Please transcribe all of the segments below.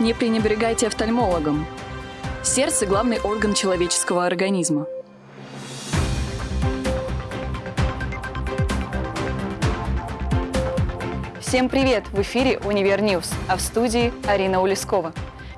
Не пренебрегайте офтальмологом. Сердце – главный орган человеческого организма. Всем привет! В эфире «Univer News», а в студии Арина Улескова.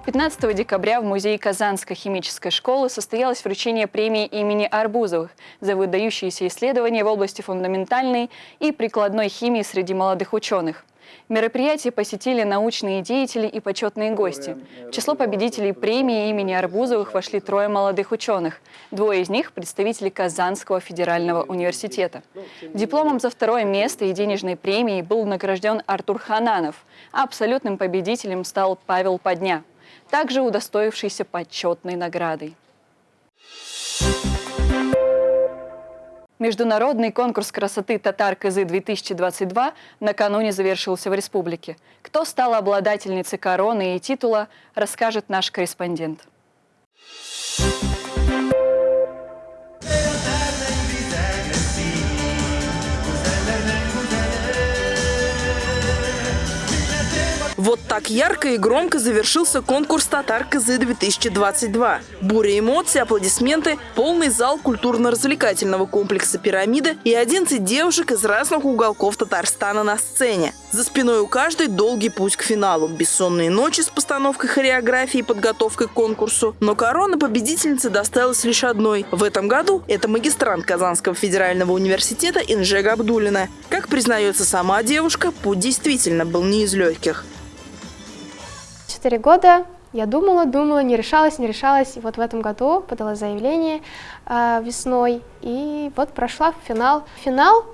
15 декабря в Музее Казанской химической школы состоялось вручение премии имени Арбузовых за выдающиеся исследования в области фундаментальной и прикладной химии среди молодых ученых – Мероприятие посетили научные деятели и почетные гости. В число победителей премии имени Арбузовых вошли трое молодых ученых. Двое из них – представители Казанского федерального университета. Дипломом за второе место и денежной премией был награжден Артур Хананов, а абсолютным победителем стал Павел Подня, также удостоившийся почетной наградой. Международный конкурс красоты «Татар КЗ-2022» накануне завершился в республике. Кто стал обладательницей короны и титула, расскажет наш корреспондент. Вот так ярко и громко завершился конкурс «Татар КЗ-2022». Буря эмоций, аплодисменты, полный зал культурно-развлекательного комплекса «Пирамида» и 11 девушек из разных уголков Татарстана на сцене. За спиной у каждой долгий путь к финалу, бессонные ночи с постановкой хореографии и подготовкой к конкурсу. Но корона победительницы досталась лишь одной. В этом году это магистрант Казанского федерального университета Инжега Абдулина. Как признается сама девушка, путь действительно был не из легких. Четыре года я думала, думала, не решалась, не решалась. И вот в этом году подала заявление э, весной, и вот прошла финал. Финал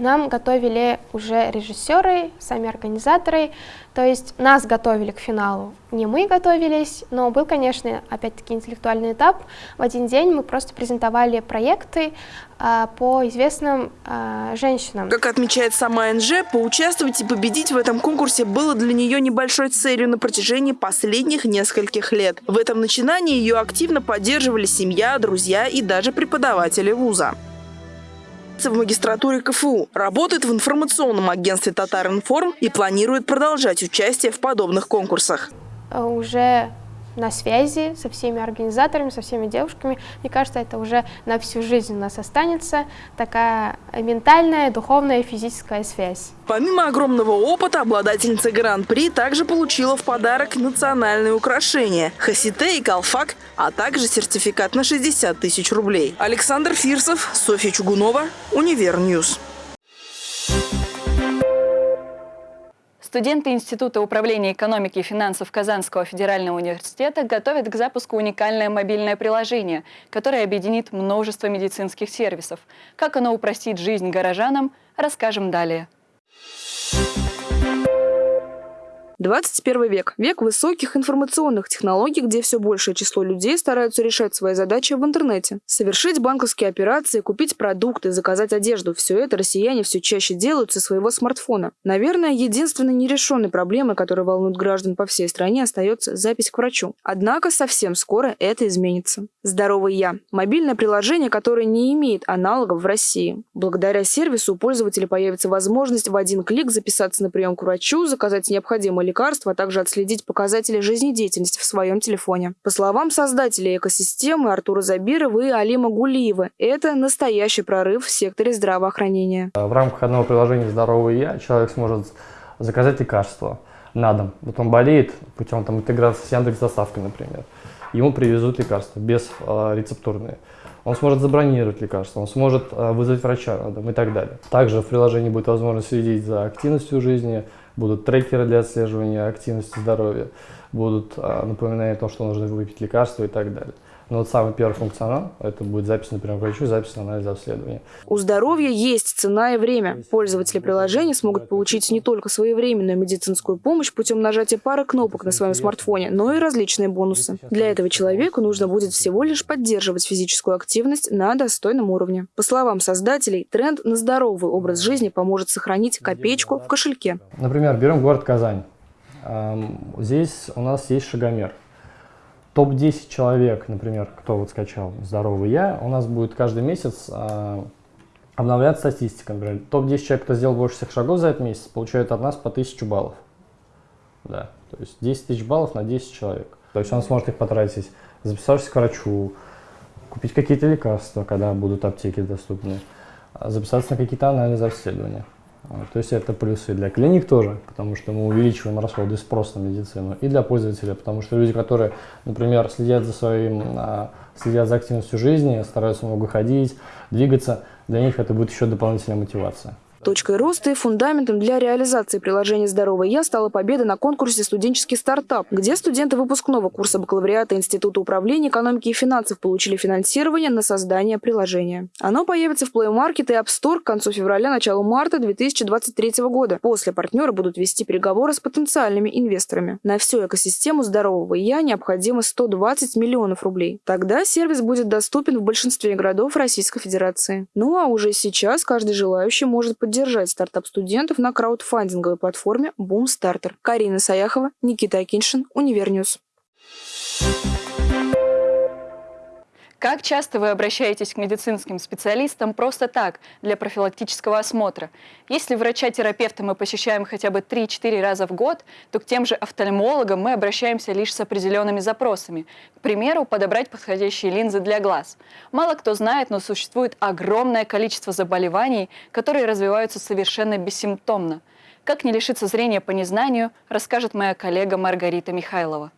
нам готовили уже режиссеры, сами организаторы, то есть нас готовили к финалу. Не мы готовились, но был, конечно, опять-таки интеллектуальный этап. В один день мы просто презентовали проекты а, по известным а, женщинам. Как отмечает сама НЖ, поучаствовать и победить в этом конкурсе было для нее небольшой целью на протяжении последних нескольких лет. В этом начинании ее активно поддерживали семья, друзья и даже преподаватели вуза в магистратуре КФУ, работает в информационном агентстве «Татаринформ» и планирует продолжать участие в подобных конкурсах. Уже на связи со всеми организаторами, со всеми девушками. Мне кажется, это уже на всю жизнь у нас останется такая ментальная, духовная и физическая связь. Помимо огромного опыта, обладательница Гран-при также получила в подарок национальные украшения – хасите и калфак, а также сертификат на 60 тысяч рублей. Александр Фирсов, Софья Чугунова, Univer News. Студенты Института управления экономики и финансов Казанского федерального университета готовят к запуску уникальное мобильное приложение, которое объединит множество медицинских сервисов. Как оно упростит жизнь горожанам, расскажем далее. 21 век – век высоких информационных технологий, где все большее число людей стараются решать свои задачи в интернете. Совершить банковские операции, купить продукты, заказать одежду – все это россияне все чаще делают со своего смартфона. Наверное, единственной нерешенной проблемой, которая волнует граждан по всей стране, остается запись к врачу. Однако совсем скоро это изменится. «Здоровый я» – мобильное приложение, которое не имеет аналогов в России. Благодаря сервису у пользователя появится возможность в один клик записаться на прием к врачу, заказать необходимые лекарства, а также отследить показатели жизнедеятельности в своем телефоне. По словам создателей экосистемы Артура Забирова и Алима Гулиева, это настоящий прорыв в секторе здравоохранения. В рамках одного приложения «Здоровый я» человек сможет заказать лекарства на дом. Вот он болеет путем там, интеграции с Яндекс доставкой, например. Ему привезут лекарства без э, рецептурные. Он сможет забронировать лекарства, он сможет э, вызвать врача на дом и так далее. Также в приложении будет возможность следить за активностью жизни, будут трекеры для отслеживания активности здоровья, будут а, напоминания о том, что нужно выпить лекарства и так далее. Но вот самый первый функционал – это будет запись, например, врачу, запись анализа обследования. У здоровья есть цена и время. Пользователи приложения смогут получить не только своевременную медицинскую помощь путем нажатия пары кнопок на своем смартфоне, но и различные бонусы. Для этого человеку нужно будет всего лишь поддерживать физическую активность на достойном уровне. По словам создателей, тренд на здоровый образ жизни поможет сохранить копеечку в кошельке. Например, берем город Казань. Здесь у нас есть шагомер – топ-10 человек, например, кто вот скачал «Здоровый я», у нас будет каждый месяц э, обновляться статистика. Например, топ-10 человек, кто сделал больше всех шагов за этот месяц, получают от нас по 1000 баллов. Да. То есть 10 тысяч баллов на 10 человек. То есть он сможет их потратить, записавшись к врачу, купить какие-то лекарства, когда будут аптеки доступны, а записаться на какие-то анализы, обследования. То есть это плюсы для клиник тоже, потому что мы увеличиваем расходы и спрос на медицину, и для пользователя, потому что люди, которые, например, следят за своим, а, следят за активностью жизни, стараются много ходить, двигаться, для них это будет еще дополнительная мотивация. Точкой роста и фундаментом для реализации приложения «Здоровый я» стала победа на конкурсе «Студенческий стартап», где студенты выпускного курса бакалавриата Института управления экономики и финансов получили финансирование на создание приложения. Оно появится в Play Market и App Store к концу февраля, началу марта 2023 года. После партнеры будут вести переговоры с потенциальными инвесторами. На всю экосистему «Здорового я» необходимо 120 миллионов рублей. Тогда сервис будет доступен в большинстве городов Российской Федерации. Ну а уже сейчас каждый желающий может поддержать поддержать стартап студентов на краудфандинговой платформе Boomstarter. Карина Саяхова, Никита Акиншин, Univer News. Как часто вы обращаетесь к медицинским специалистам просто так, для профилактического осмотра? Если врача-терапевта мы посещаем хотя бы 3-4 раза в год, то к тем же офтальмологам мы обращаемся лишь с определенными запросами. К примеру, подобрать подходящие линзы для глаз. Мало кто знает, но существует огромное количество заболеваний, которые развиваются совершенно бессимптомно. Как не лишиться зрения по незнанию, расскажет моя коллега Маргарита Михайлова.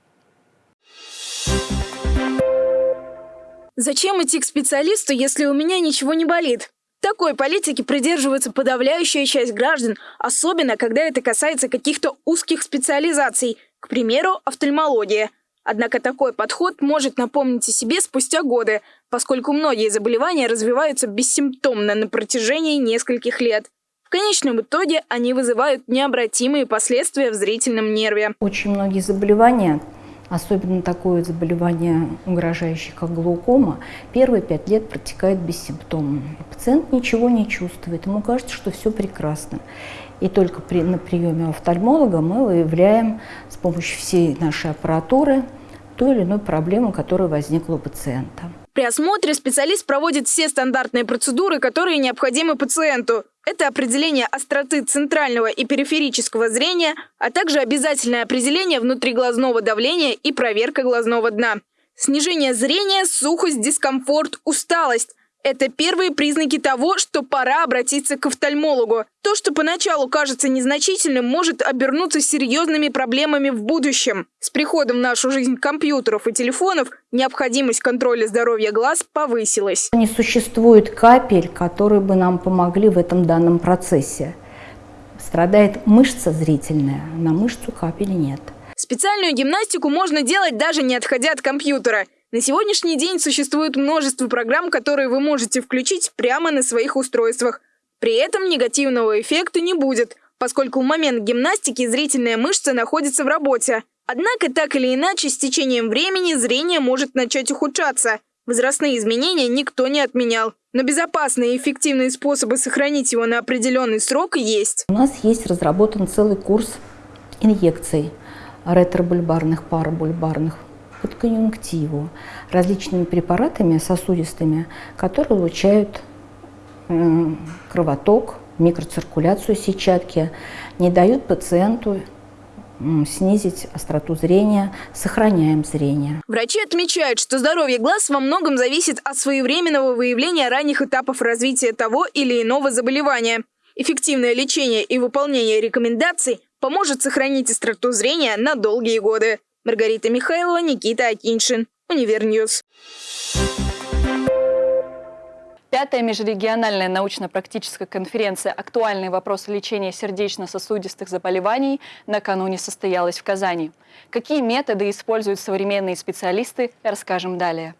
Зачем идти к специалисту, если у меня ничего не болит? Такой политики придерживается подавляющая часть граждан, особенно когда это касается каких-то узких специализаций, к примеру, офтальмология. Однако такой подход может напомнить о себе спустя годы, поскольку многие заболевания развиваются бессимптомно на протяжении нескольких лет. В конечном итоге они вызывают необратимые последствия в зрительном нерве. Очень многие заболевания особенно такое заболевание, угрожающее как глаукома, первые пять лет протекает бессимптомно. Пациент ничего не чувствует, ему кажется, что все прекрасно. И только при, на приеме офтальмолога мы выявляем с помощью всей нашей аппаратуры ту или иную проблему, которая возникла у пациента. При осмотре специалист проводит все стандартные процедуры, которые необходимы пациенту. Это определение остроты центрального и периферического зрения, а также обязательное определение внутриглазного давления и проверка глазного дна. Снижение зрения, сухость, дискомфорт, усталость. Это первые признаки того, что пора обратиться к офтальмологу. То, что поначалу кажется незначительным, может обернуться серьезными проблемами в будущем. С приходом в нашу жизнь компьютеров и телефонов необходимость контроля здоровья глаз повысилась. Не существует капель, которые бы нам помогли в этом данном процессе. Страдает мышца зрительная, на мышцу капели нет. Специальную гимнастику можно делать даже не отходя от компьютера – на сегодняшний день существует множество программ, которые вы можете включить прямо на своих устройствах. При этом негативного эффекта не будет, поскольку в момент гимнастики зрительная мышца находится в работе. Однако, так или иначе, с течением времени зрение может начать ухудшаться. Возрастные изменения никто не отменял. Но безопасные и эффективные способы сохранить его на определенный срок есть. У нас есть разработан целый курс инъекций ретробульбарных, парабульбарных под конъюнктиву различными препаратами сосудистыми, которые улучшают кровоток, микроциркуляцию сетчатки, не дают пациенту снизить остроту зрения, сохраняем зрение. Врачи отмечают, что здоровье глаз во многом зависит от своевременного выявления ранних этапов развития того или иного заболевания. Эффективное лечение и выполнение рекомендаций поможет сохранить остроту зрения на долгие годы. Маргарита Михайлова, Никита Акиншин. Univer News. Пятая межрегиональная научно-практическая конференция «Актуальные вопросы лечения сердечно-сосудистых заболеваний» накануне состоялась в Казани. Какие методы используют современные специалисты, расскажем далее.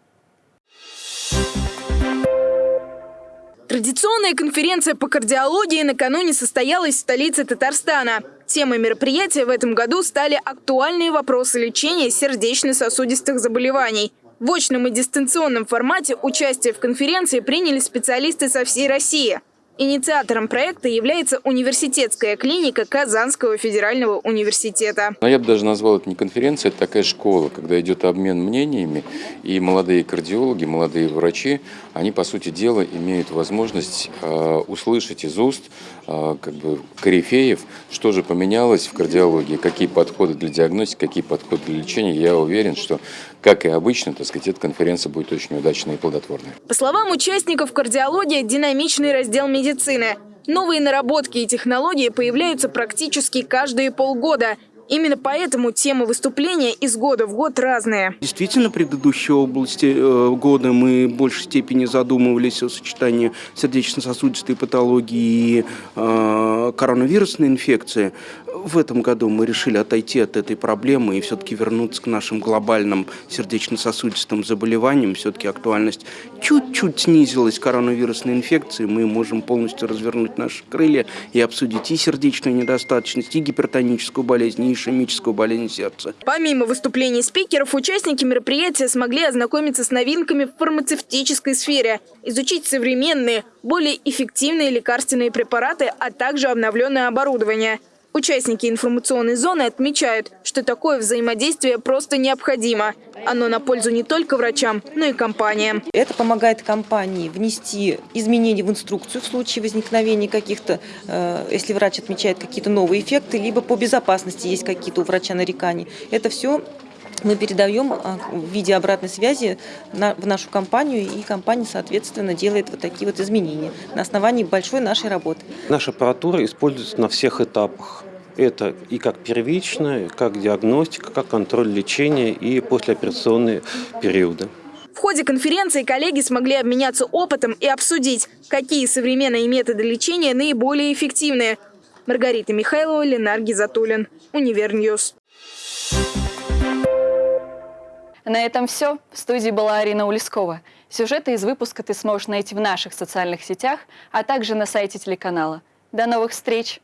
Традиционная конференция по кардиологии накануне состоялась в столице Татарстана. Темой мероприятия в этом году стали актуальные вопросы лечения сердечно-сосудистых заболеваний. В очном и дистанционном формате участие в конференции приняли специалисты со всей России. Инициатором проекта является университетская клиника Казанского федерального университета. Но я бы даже назвал это не конференция, это такая школа, когда идет обмен мнениями, и молодые кардиологи, молодые врачи, они, по сути дела, имеют возможность э, услышать из уст э, как бы, корифеев, что же поменялось в кардиологии, какие подходы для диагностики, какие подходы для лечения. Я уверен, что, как и обычно, так сказать, эта конференция будет очень удачной и плодотворной. По словам участников, кардиология – динамичный раздел медицины. Новые наработки и технологии появляются практически каждые полгода. Именно поэтому темы выступления из года в год разные. Действительно, предыдущие области э, года мы в большей степени задумывались о сочетании сердечно-сосудистой патологии и э, коронавирусной инфекции. В этом году мы решили отойти от этой проблемы и все-таки вернуться к нашим глобальным сердечно-сосудистым заболеваниям. Все-таки актуальность чуть-чуть снизилась коронавирусной инфекции. Мы можем полностью развернуть наши крылья и обсудить и сердечную недостаточность, и гипертоническую болезнь, и ишемическую болезнь сердца. Помимо выступлений спикеров, участники мероприятия смогли ознакомиться с новинками в фармацевтической сфере, изучить современные, более эффективные лекарственные препараты, а также обновленное оборудование. Участники информационной зоны отмечают, что такое взаимодействие просто необходимо. Оно на пользу не только врачам, но и компаниям. Это помогает компании внести изменения в инструкцию в случае возникновения каких-то, э, если врач отмечает какие-то новые эффекты, либо по безопасности есть какие-то у врача нарекания. Это все мы передаем а, в виде обратной связи в нашу компанию, и компания, соответственно, делает вот такие вот изменения на основании большой нашей работы. Наша аппаратура используется на всех этапах. Это и как первичная, как диагностика, как контроль лечения и послеоперационные периоды. В ходе конференции коллеги смогли обменяться опытом и обсудить, какие современные методы лечения наиболее эффективные. Маргарита Михайлова, Ленар Гизатуллин, Univer News. На этом все. В студии была Арина Улескова. Сюжеты из выпуска ты сможешь найти в наших социальных сетях, а также на сайте телеканала. До новых встреч!